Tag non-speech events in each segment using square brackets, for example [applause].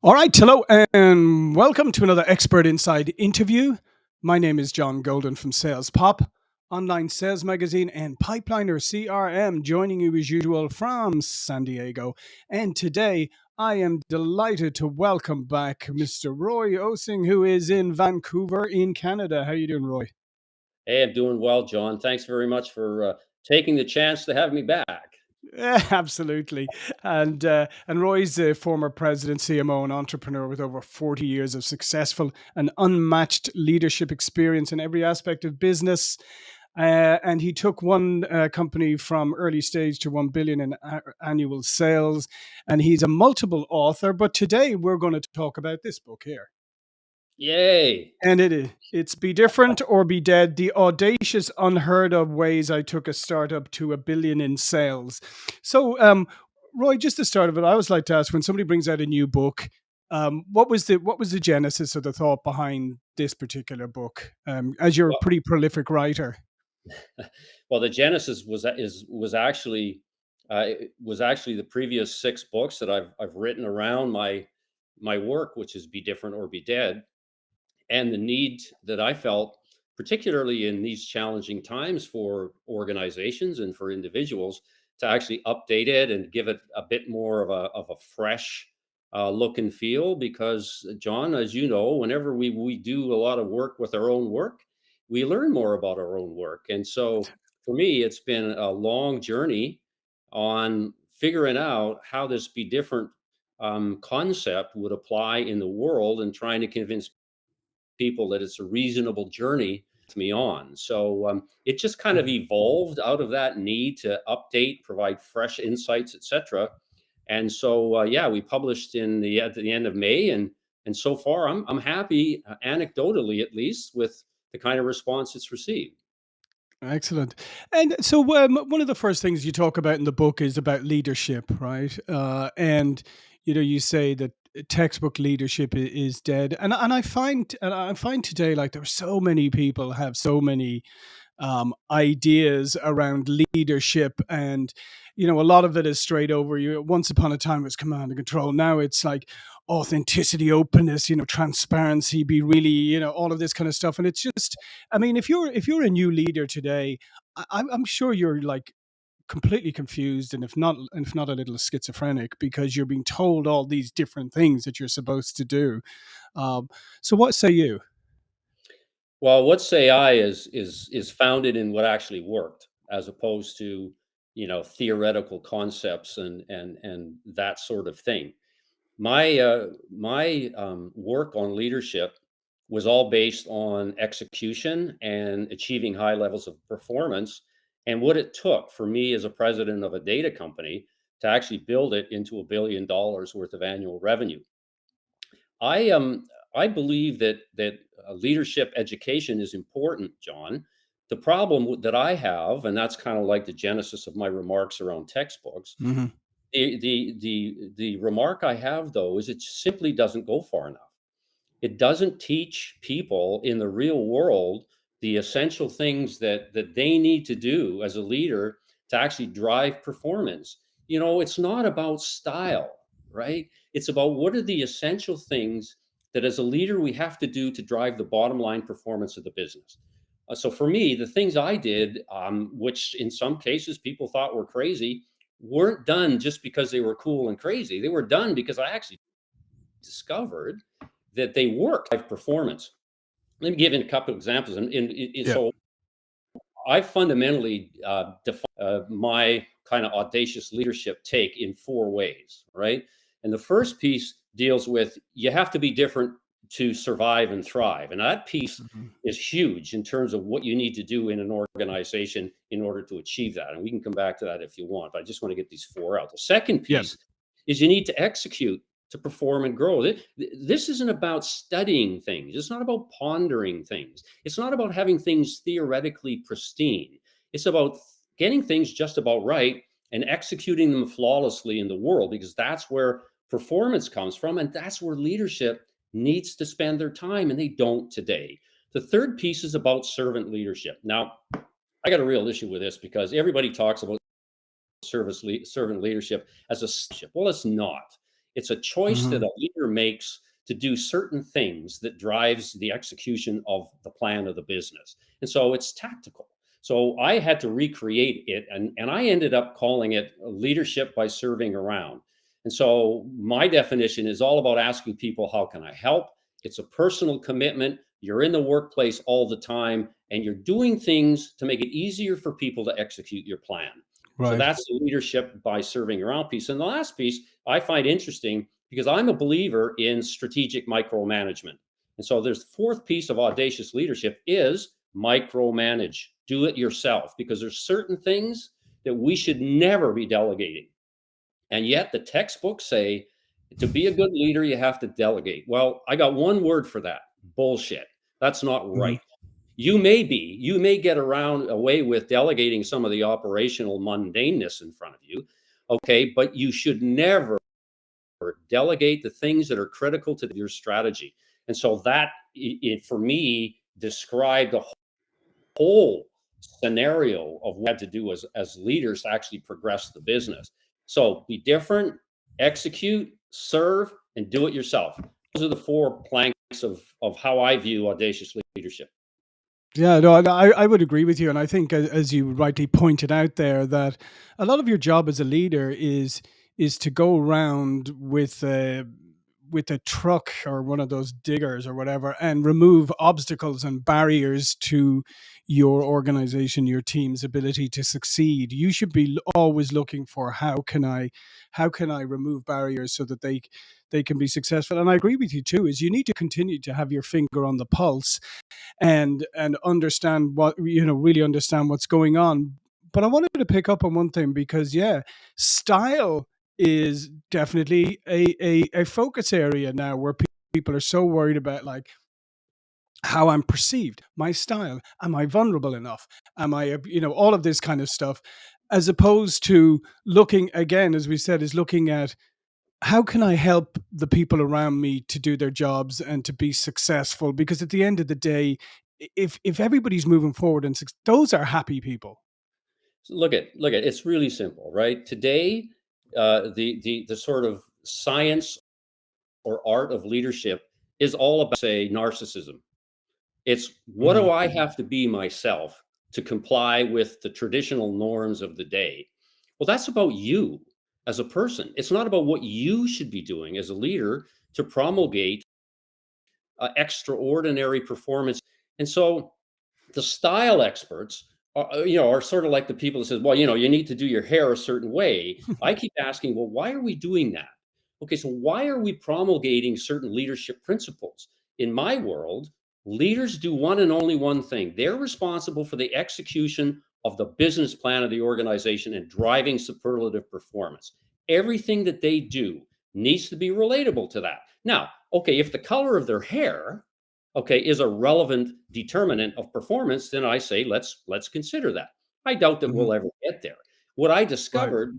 All right, hello, and welcome to another Expert Insights interview. My name is John Golden from Sales Pop, online sales magazine, and Pipeliner CRM, joining you as usual from San Diego. And today, I am delighted to welcome back Mr. Roy Osing, who is in Vancouver, in Canada. How are you doing, Roy? Hey, I'm doing well, John. Thanks very much for uh, taking the chance to have me back. Yeah, [laughs] absolutely. And uh, and Roy's a former president, CMO, and entrepreneur with over 40 years of successful and unmatched leadership experience in every aspect of business. Uh, and he took one uh, company from early stage to 1 billion in annual sales. And he's a multiple author. But today we're going to talk about this book here. Yay. And it is. It's Be Different or Be Dead The Audacious, Unheard of Ways I Took a Startup to a Billion in Sales. So, um, Roy, just to start of it, I always like to ask when somebody brings out a new book, um, what was the what was the genesis of the thought behind this particular book? Um, as you're a pretty prolific writer. [laughs] well, the genesis was is was actually uh, was actually the previous six books that I've I've written around my my work, which is Be Different or Be Dead, and the need that I felt, particularly in these challenging times for organizations and for individuals, to actually update it and give it a bit more of a of a fresh uh, look and feel. Because John, as you know, whenever we we do a lot of work with our own work, we learn more about our own work. And so, for me, it's been a long journey on figuring out how this be different um, concept would apply in the world and trying to convince people that it's a reasonable journey to me on. So um, it just kind of Mhm. evolved out of that need to update, provide fresh insights, etc. And so uh, yeah, we published in the at the end of May, and and so far I'm I'm happy, uh, anecdotally at least, with the kind of response it's received. Excellent. And so, um, one of the first things you talk about in the book is about leadership, right? Uh, and you know, you say that textbook leadership is dead, and and I find and I find today like there are so many people have so many um, ideas around leadership and you know a lot of it is straight over. You once upon a time it was command and control. Now it's like authenticity openness you know transparency be really you know all of this kind of stuff. And it's just i mean if you're if you're a new leader today I, i'm I'm sure you're like completely confused and if not if not a little schizophrenic because you're being told all these different things that you're supposed to do um, so what say you Well, what say i is is is founded in what actually worked, as opposed to you know theoretical concepts and and and that sort of thing. My uh, my um, work on leadership was all based on execution and achieving high levels of performance, and what it took for me as a president of a data company to actually build it into a billion dollars worth of annual revenue. I um I believe that that uh, leadership education is important, John. The problem that I have, and that's kind of like the genesis of my remarks around textbooks, hmm the the the the remark I have though is it simply doesn't go far enough. It doesn't teach people in the real world the essential things that that they need to do as a leader to actually drive performance. You know, it's not about style, right? It's about what are the essential things that as a leader we have to do to drive the bottom line performance of the business. Uh, so for me, the things I did, um, which in some cases people thought were crazy, weren't done just because they were cool and crazy. They were done because I actually discovered that they work performance. Let me give you a couple of examples. And, and, and yeah so I fundamentally uh, define uh, my kind of audacious leadership take in four ways, right? And the first piece deals with you have to be different to survive and thrive. And that piece Mhm. is huge in terms of what you need to do in an organization in order to achieve that. And we can come back to that if you want, but I just want to get these four out. The second piece is you need to execute to perform and grow. This isn't about studying things. It's not about pondering things. It's not about having things theoretically pristine. It's about getting things just about right and executing them flawlessly in the world because that's where performance comes from and that's where leadership needs to spend their time and they don't today. The third piece is about servant leadership. Now, I got a real issue with this because everybody talks about service le- servant leadership as a ship. Well, it's not. It's a choice that Mhm. a leader makes to do certain things that drives the execution of the plan of the business. And so it's tactical. So I had to recreate it and, and I ended up calling it leadership by serving around. And so my definition is all about asking people, how can I help? It's a personal commitment. You're in the workplace all the time and you're doing things to make it easier for people to execute your plan. So that's the leadership by serving around piece. And the last piece I find interesting because I'm a believer in strategic micromanagement. And so there's fourth piece of audacious leadership is micromanage. Do it yourself because there's certain things that we should never be delegating. And yet the textbooks say to be a good leader, you have to delegate. Well, I got one word for that bullshit. That's not right. Mm-hmm. You may be, you may get around away with delegating some of the operational mundaneness in front of you. Okay. But you should never delegate the things that are critical to your strategy. And so that, it, for me, described the whole scenario of what to do as, as leaders to actually progress the business. So be different, execute, serve, and do it yourself. Those are the four planks of, of how I view audacious leadership. Yeah, no, I, I would agree with you. And I think, as you rightly pointed out there, that a lot of your job as a leader is is to go around with a with a truck or one of those diggers or whatever and remove obstacles and barriers to your organization, your team's ability to succeed. You should be always looking for how can I how can I remove barriers so that they they can be successful. And I agree with you too, is you need to continue to have your finger on the pulse and and understand what you know really understand what's going on but i wanted to pick up on one thing because yeah style is definitely a a, a focus area now where pe- people are so worried about like how i'm perceived my style am i vulnerable enough am I, you know all of this kind of stuff as opposed to looking again as we said is looking at how can I help the people around me to do their jobs and to be successful? Because at the end of the day, if if everybody's moving forward and those are happy people. Look at look at it's really simple, right? Today, uh, the the the sort of science or art of leadership is all about say narcissism. It's what do I have to be myself to comply with the traditional norms of the day? Well, that's about you as a person. It's not about what you should be doing as a leader to promulgate uh, extraordinary performance. And so the style experts uh, you know, are sort of like the people that says, well, you know, you need to do your hair a certain way. [laughs] I keep asking, well, why are we doing that? Okay, so why are we promulgating certain leadership principles? In my world, leaders do one and only one thing. They're responsible for the execution of the business plan of the organization and driving superlative performance. Everything that they do needs to be relatable to that. Now, okay, if the color of their hair okay, is a relevant determinant of performance, then I say let's let's consider that. I doubt that Mhm. we'll ever get there. What I Right. discovered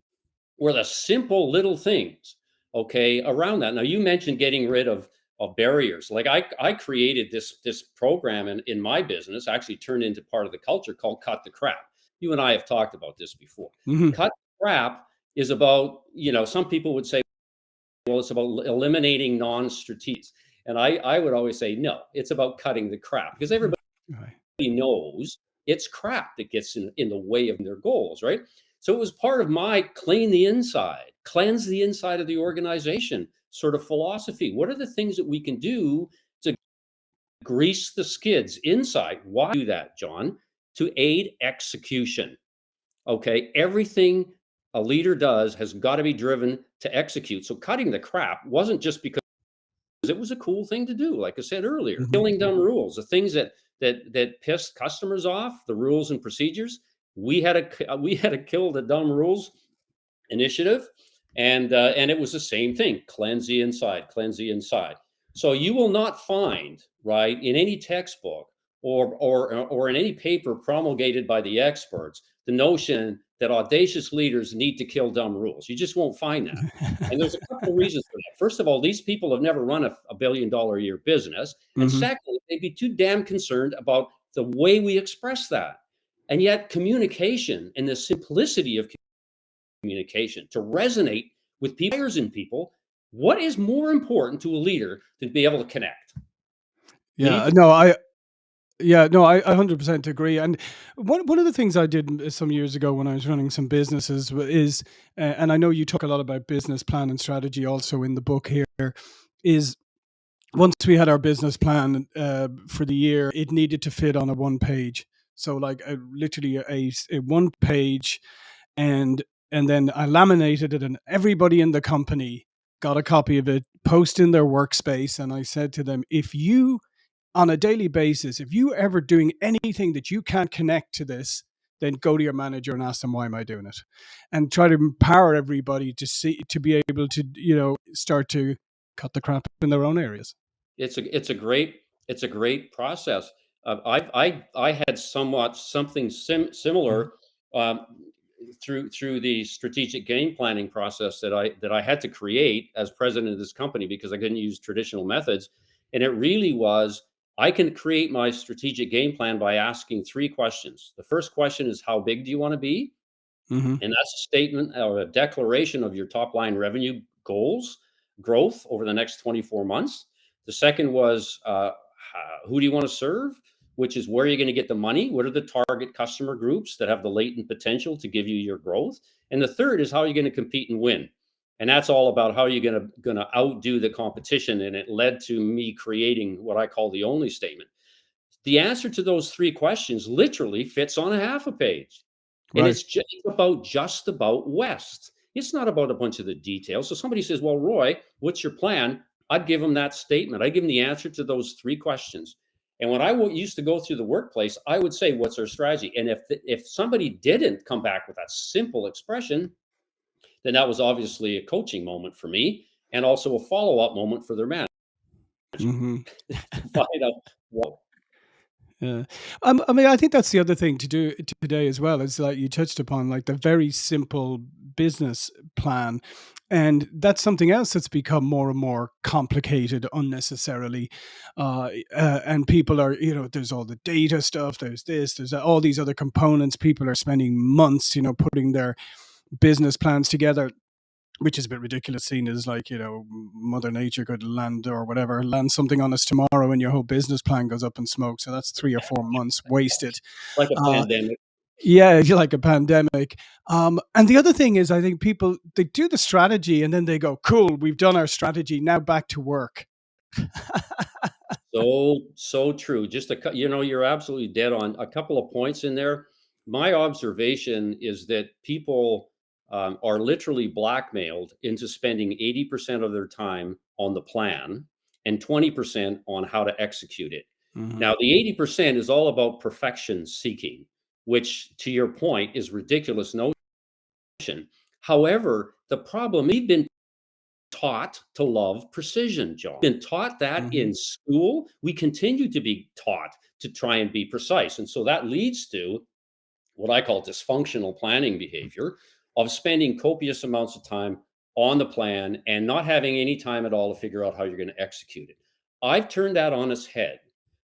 were the simple little things, okay, around that. Now you mentioned getting rid of of barriers. Like I I created this this program in in my business, actually turned into part of the culture called Cut the Crap. You and I have talked about this before. Mhm. Cut the crap is about, you know, some people would say well, it's about eliminating non-strategies. And I, I would always say, no, it's about cutting the crap because everybody Right. knows it's crap that gets in, in the way of their goals, right? So it was part of my clean the inside, cleanse the inside of the organization sort of philosophy. What are the things that we can do to grease the skids inside? Why do that, John? To aid execution. Okay. Everything a leader does has got to be driven to execute. So cutting the crap wasn't just because it was a cool thing to do. Like I said earlier, Mhm. killing dumb rules, the things that that that pissed customers off, the rules and procedures. We had a we had a kill the dumb rules initiative, and uh, and it was the same thing: cleanse the inside, cleanse the inside. So you will not find right in any textbook or or or in any paper promulgated by the experts the notion that audacious leaders need to kill dumb rules. You just won't find that. And there's a couple of [laughs] reasons for that. First of all, these people have never run a, a billion dollar a year business. And Mhm. secondly, they'd be too damn concerned about the way we express that. And yet, communication and the simplicity of communication to resonate with peers and people What is more important to a leader than to be able to connect? Yeah, no, I yeah, no, I I 100% agree, and one one of the things I did some years ago when I was running some businesses is uh, and I know you talk a lot about business plan and strategy also in the book here, is once we had our business plan, uh, for the year, it needed to fit on a one page. So, like, uh, literally a one page, and and then I laminated it, and everybody in the company got a copy of it, post in their workspace, and I said to them, "If you on a daily basis, if you ever doing anything that you can't connect to this, then go to your manager and ask them why am I doing it, and try to empower everybody to see to be able to, you know, start to cut the crap in their own areas. It's a it's a great it's a great process. Uh, I I I had somewhat something sim similar, um, through through the strategic game planning process that I that I had to create as president of this company because I couldn't use traditional methods, and it really was, I can create my strategic game plan by asking 3 questions. The first question is, "How big do you wanna be?" Mhm. And that's a statement or a declaration of your top line revenue goals, growth over the next 24 months. The second was, uh, who do you wanna serve? Which is where are you gonna get the money? What are the target customer groups that have the latent potential to give you your growth? And the third is how are you gonna compete and win? And that's all about how you gonna gonna outdo the competition, and it led to me creating what I call the only statement. The answer to those 3 questions literally fits on a half a page, and it's just about just about West. It's not about a bunch of the details. So somebody says, "Well, Roy, what's your plan?" I'd give 'em that statement. I'd give 'em the answer to those 3 questions. And when I used to go through the workplace, I would say, "What's our strategy?" And if the if somebody didn't come back with that simple expression, then that was obviously a coaching moment for me and also a follow-up moment for their manager Mhm. find out what Yeah. Um, I mean, I think that's the other thing to do today as well is like you touched upon, like the very simple business plan. And that's something else that's become more and more complicated unnecessarily. Uh, uh, and people are, you know, there's all the data stuff, there's this, there's all these other components. People are spending months, you know, putting their business plans together which is a bit ridiculous seen as like, you know, mother nature could land or whatever, land something on us tomorrow and your whole business plan goes up in smoke. So that's 3 or 4 months wasted. Like a Uh, pandemic. yeah, if you like a pandemic. Um, and the other thing is I think people, they do the strategy and then they go, "Cool, we've done our strategy, now back to work." So so true. Just a you know, you're absolutely dead on. A couple of points in there. My observation is that people, um, are literally blackmailed into spending 80% of their time on the plan and 20% on how to execute it. Mhm. Now the 80% is all about perfection seeking, which to your point is ridiculous notion. However, the problem we've been taught to love precision, John. Been taught that Mhm. in school. We continue to be taught to try and be precise, and so that leads to what I call dysfunctional planning behavior of spending copious amounts of time on the plan and not having any time at all to figure out how you're gonna execute it. I've turned that on its head.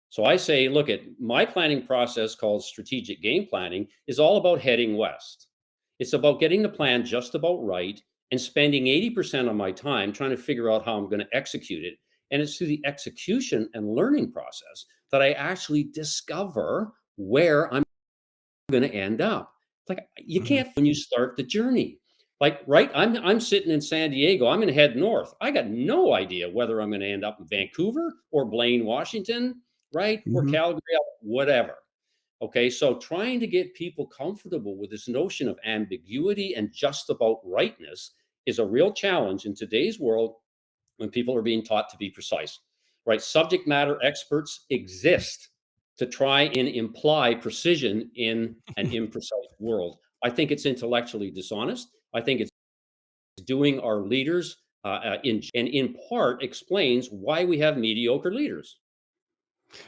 So I say, "Look at my planning process called strategic game planning is all about heading West." It's about getting the plan just about right and spending 80% of my time trying to figure out how I'm gonna execute it, and it's through the execution and learning process that I actually discover where I'm gonna end up. Like, you Mhm. can't when you start the journey. Like, right? I'm I'm sitting in San Diego, I'm gonna head north. I got no idea whether I'm gonna end up in Vancouver or Blaine, Washington, right? Or Mhm. Calgary, whatever. Okay, so trying to get people comfortable with this notion of ambiguity and just about rightness is a real challenge in today's world when people are being taught to be precise, right? Subject matter experts exist to try and imply precision in an [laughs] imprecise world. I think it's intellectually dishonest. I think it's doing our leaders, uh, uh, in and in part explains why we have mediocre leaders.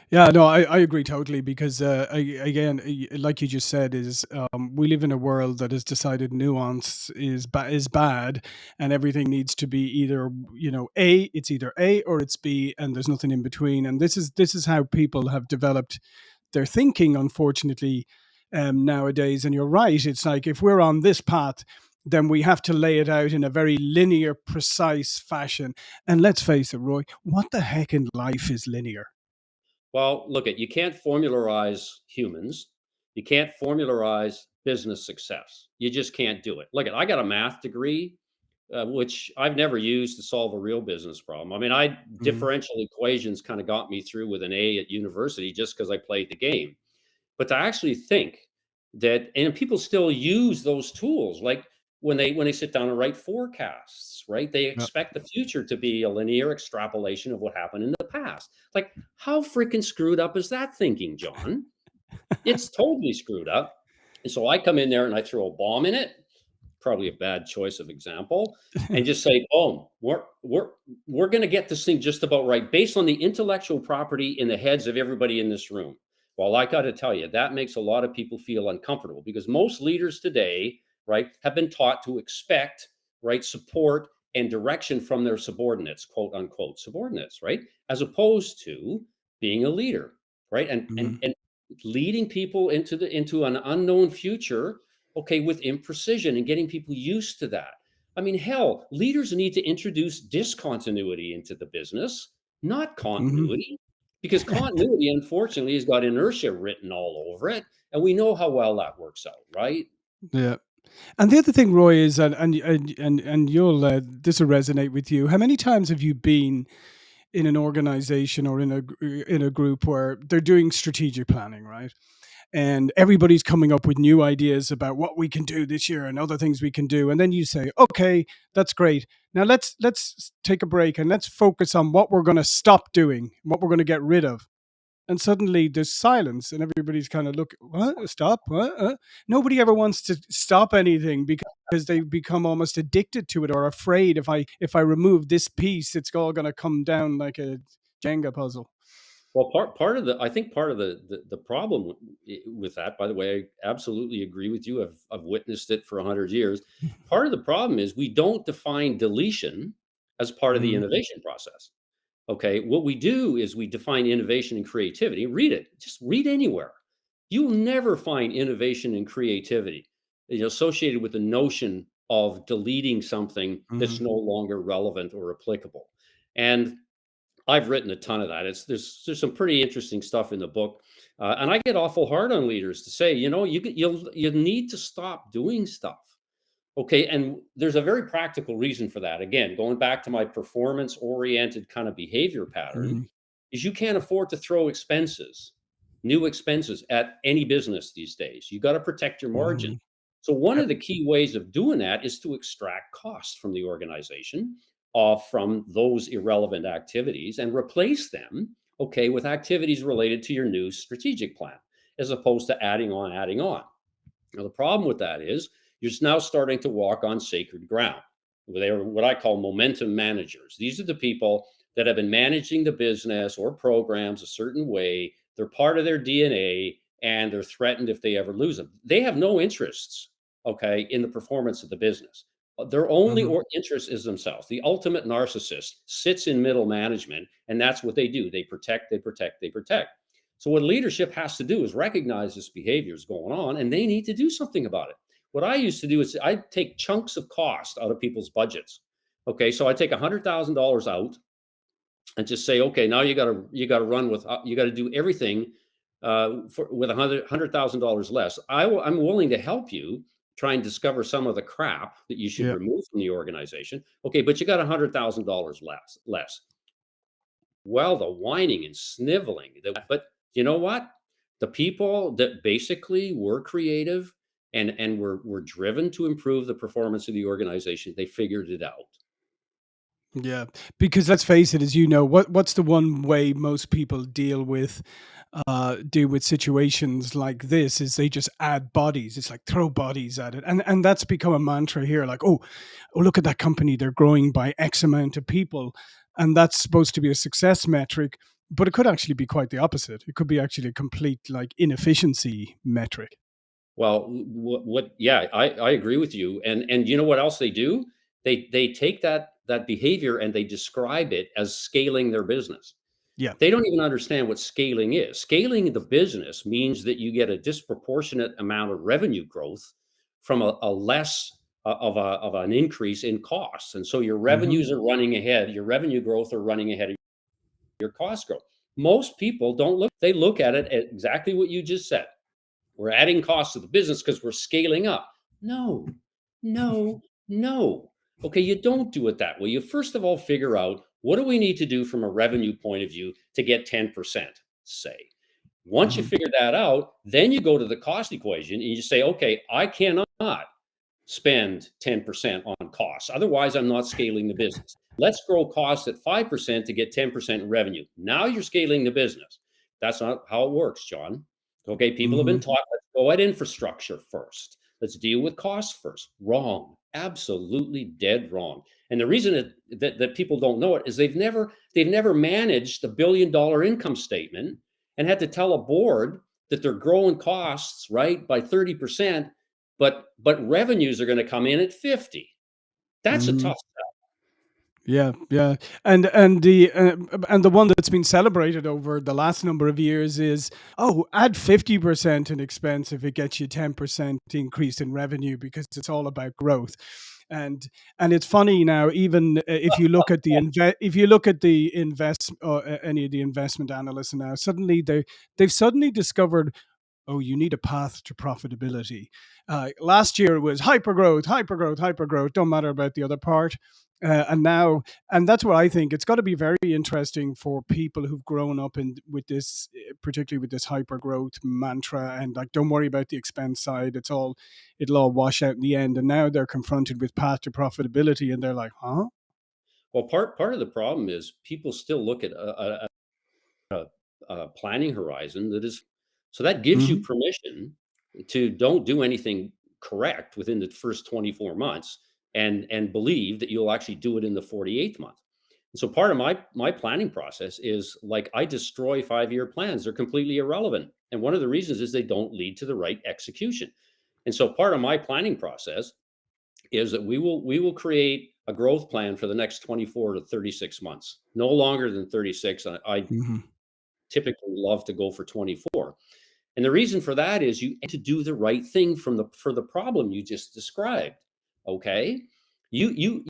Yeah, no, I I agree totally because, uh, a again, like you just said, is, um, we live in a world that has decided nuance is ba is bad, and everything needs to be either, you know, A, it's either A or it's B, and there's nothing in between, and this is this is how people have developed their thinking, unfortunately, um, nowadays, and you're right, it's like if we're on this path, then we have to lay it out in a very linear, precise fashion. And let's face it, Roy, what the heck in life is linear? Well, look at you can't formularize humans. You can't formularize business success. You just can't do it. Look at I got a math degree, uh, which I've never used to solve a real business problem. I mean, I Mhm, differential equations kind of got me through with an A at university just because I played the game. But to actually think that and people still use those tools, like when they when they sit down and write forecasts, right? They expect the future to be a linear extrapolation of what happened in the past. Like, hmm. how freaking screwed up is that thinking, John? [laughs] It's totally screwed up. And so I come in there and I throw a bomb in it, probably a bad choice of example, and just say, "Boom, we're we're we're going to get this thing just about right based on the intellectual property in the heads of everybody in this room." Well, I got to tell you, that makes a lot of people feel uncomfortable because most leaders today, right, have been taught to expect, right, support and direction from their subordinates, quote unquote subordinates, right, as opposed to being a leader, right, and and Mhm, and leading people into the into an unknown future okay, with imprecision and getting people used to that. I mean, hell, leaders need to introduce discontinuity into the business, not mhm. continuity, because continuity, unfortunately, has got inertia written all over it. And we know how well that works out, right? Yeah. And the other thing, Roy, is and and and and, you'll uh, this will resonate with you. How many times have you been in an organization or in a in a group where they're doing strategic planning, right? And everybody's coming up with new ideas about what we can do this year and other things we can do. And then you say, "Okay, that's great. Now let's let's take a break and let's focus on what we're going to stop doing, what we're going to get rid of." And suddenly there's silence and everybody's kind of look what stop what uh? nobody ever wants to stop anything because they become almost addicted to it or afraid if i if i remove this piece it's all going to come down like a jenga puzzle Well, part part of the I think part of the the, the problem with that, by the way, I absolutely agree with you. I've I've witnessed it for a hundred years. [laughs] Part of the problem is we don't define deletion as part of the mm-hmm. innovation process. Okay, what we do is we define innovation and creativity. Read it. Just read anywhere. You'll never find innovation and creativity you know, associated with the notion of deleting something Mm-hmm. that's no longer relevant or applicable. And I've written a ton of that. It's there's there's some pretty interesting stuff in the book, uh, and I get awful hard on leaders to say, you know, you you'll you need to stop doing stuff. Okay, and there's a very practical reason for that. Again, going back to my performance-oriented kind of behavior pattern, Mm-hmm. is you can't afford to throw expenses, new expenses at any business these days. You got to protect your margin. Mm-hmm. So one of the key ways of doing that is to extract costs from the organization, uh, from those irrelevant activities, and replace them, okay, with activities related to your new strategic plan, as opposed to adding on, adding on. Now, the problem with that is you're now starting to walk on sacred ground. They're what I call momentum managers. These are the people that have been managing the business or programs a certain way. They're part of their DNA and they're threatened if they ever lose them. They have no interests, okay, in the performance of the business. Uh, Their only Mm-hmm. or interest is themselves. The ultimate narcissist sits in middle management, and that's what they do. They protect, they protect, they protect. So what leadership has to do is recognize this behavior is going on and they need to do something about it. What I used to do is I take chunks of cost out of people's budgets. Okay, so I take a hundred thousand dollars out and just say, okay, now you got to you got to run with uh, you got to do everything uh, for, with a hundred hundred thousand dollars less. I, I'm willing to help you try and discover some of the crap that you should Yeah. remove from the organization. Okay, but you got a hundred thousand dollars less less. Well, the whining and sniveling, the but you know what? The people that basically were creative and and were were driven to improve the performance of the organization, they figured it out. Yeah, because let's face it, as you know, what what's the one way most people deal with uh deal with situations like this is they just add bodies. It's like throw bodies at it. And and that's become a mantra here, like, oh, oh, look at that company, they're growing by X amount of people. And that's supposed to be a success metric, but it could actually be quite the opposite. It could be actually a complete like inefficiency metric. Well, what, what yeah, I, I agree with you. And and you know what else they do? They they take that that behavior and they describe it as scaling their business. Yeah. They don't even understand what scaling is. Scaling the business means that you get a disproportionate amount of revenue growth from a, a less of a of an increase in costs, and so your Mhm. revenues are running ahead. Your revenue growth are running ahead of your cost growth. Most people don't look. They look at it at exactly what you just said. We're adding costs to the business because we're scaling up. No, no, no. Okay, you don't do it that way. You first of all figure out what do we need to do from a revenue point of view to get 10%, say. Once you Mhm. figure that out, then you go to the cost equation and you say, okay, I cannot spend 10% on costs. Otherwise, I'm not scaling the business. Let's grow costs at 5% to get 10% revenue. Now you're scaling the business. That's not how it works, John. Okay, people have been Mhm. taught let's go at infrastructure first. Let's deal with costs first. Wrong. Absolutely dead wrong. And the reason that, that, that people don't know it is they've never they've never managed the billion dollar income statement and had to tell a board that they're growing costs right by 30% but but revenues are going to come in at 50 that's a Mhm. tough Yeah, yeah, and and the uh, and the one that's been celebrated over the last number of years is oh, add fifty percent in expense if it gets you ten percent increase in revenue because it's all about growth, and and it's funny now even uh, if you look at the inve- if you look at the invest or uh, any of the investment analysts now suddenly they they've suddenly discovered oh, you need a path to profitability. Uh, last year it was hyper growth, hyper growth, hyper growth. Don't matter about the other part. Uh, and now, and that's what I think. It's got to be very interesting for people who've grown up in with this, eh, particularly with this hyper growth mantra, and like, don't worry about the expense side. It's all, it'll all wash out in the end. And now they're confronted with path to profitability, and they're like, huh? well part part of the problem is people still look at a, a, a planning horizon that is so that gives you hmm permission to don't do anything correct within the first 24 months and and believe that you'll actually do it in the 48th month. And so part of my my planning process is like i destroy five year plans. They're completely irrelevant. And one of the reasons is they don't lead to the right execution. And so part of my planning process is that we will we will create a growth plan for the next 24 to 36 months no longer than 36 i, I hmm typically love to go for 24 and the reason for that is you to do the right thing from the for the problem you just described okay you you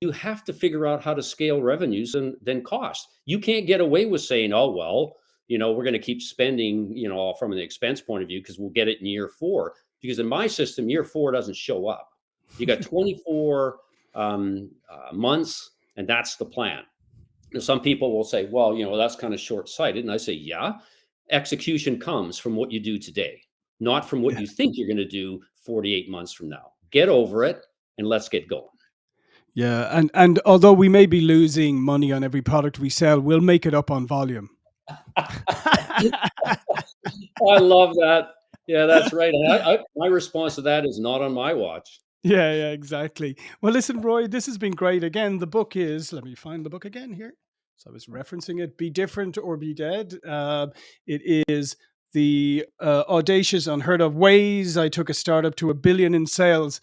you have to figure out how to scale revenues and then cost you can't get away with saying oh well you know we're going to keep spending you know from an expense point of view because we'll get it in year four because in my system year four doesn't show up you got 24 um, uh, months and that's the plan now, some people will say, well, you know, that's kind of short sighted. And I say, yeah, execution comes from what you do today, not from what Yeah. you think you're going to do 48 months from now. Get over it and let's get going. Yeah, and and although we may be losing money on every product we sell, we'll make it up on volume. [laughs] I love that. Yeah, that's right. I, I, my response to that is not on my watch. Yeah, yeah, exactly. Well, listen, Roy, this has been great. Again, the book is, let me find the book again here. So I was referencing it Be Different or Be Dead. Uh, it is the uh, audacious, unheard of ways I took a startup to a billion in sales.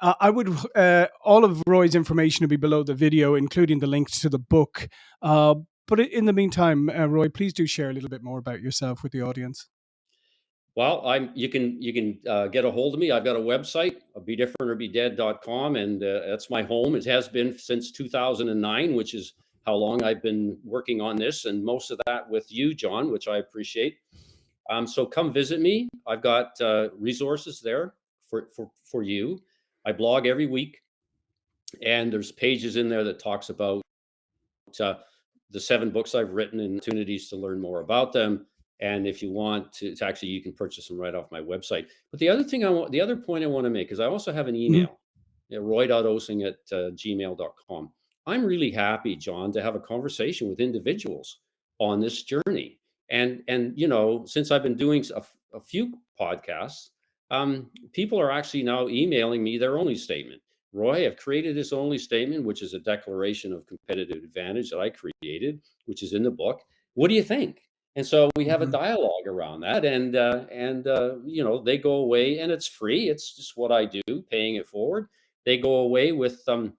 Uh, I would, uh, all of Roy's information will be below the video, including the links to the book. Uh, but in the meantime, uh, Roy, please do share a little bit more about yourself with the audience. Well, I'm you can you can uh, get a hold of me. I've got a website, be different or be dead.com, and that's my home. It has been since 2009, which is how long I've been working on this, and most of that with you, John, which I appreciate. Um, so come visit me. I've got uh, resources there for, for for you. I blog every week, and there's pages in there that talks about uh, the seven books I've written and opportunities to learn more about them. And if you want to, to actually, you can purchase them right off my website. But the other thing I want, the other point I want to make is I also have an Mhm. email, yeah, roy.osing at uh, gmail.com. I'm really happy, John, to have a conversation with individuals on this journey. And, and, you know, since I've been doing a few podcasts, um, people are actually now emailing me their only statement. Roy, I've created this only statement, which is a declaration of competitive advantage that I created, which is in the book. What do you think? And so we have a Mhm. dialogue around that, and uh, and uh, you know they go away, and it's free. It's just what I do, paying it forward. They go away with um,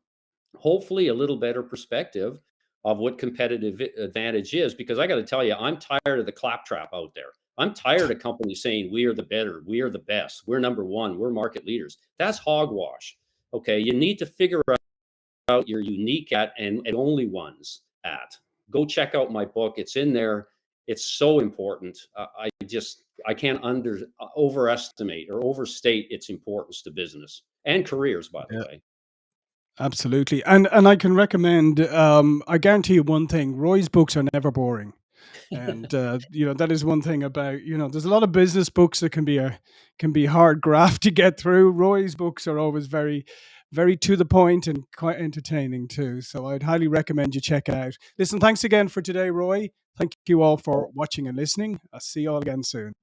hopefully a little better perspective of what competitive advantage is. Because I got to tell you, I'm tired of the claptrap out there. I'm tired of companies saying we are the better, we are the best, we're number one, we're market leaders. That's hogwash. Okay, you need to figure out your unique at and, and only ones at. Go check out my book. It's in there. It's so important. Uh, I just I can't under uh, overestimate or overstate its importance to business and careers. By the Yeah. way, Absolutely. And and I can recommend um I guarantee you one thing, Roy's books are never boring. And [laughs] uh, you know, that is one thing about, you know, there's a lot of business books that can be a can be hard graft [laughs] to get through. Roy's books are always very very to the point and quite entertaining too. So I'd highly recommend you check it out. Listen, thanks again for today, Roy. Thank you all for watching and listening. I'll see you all again soon.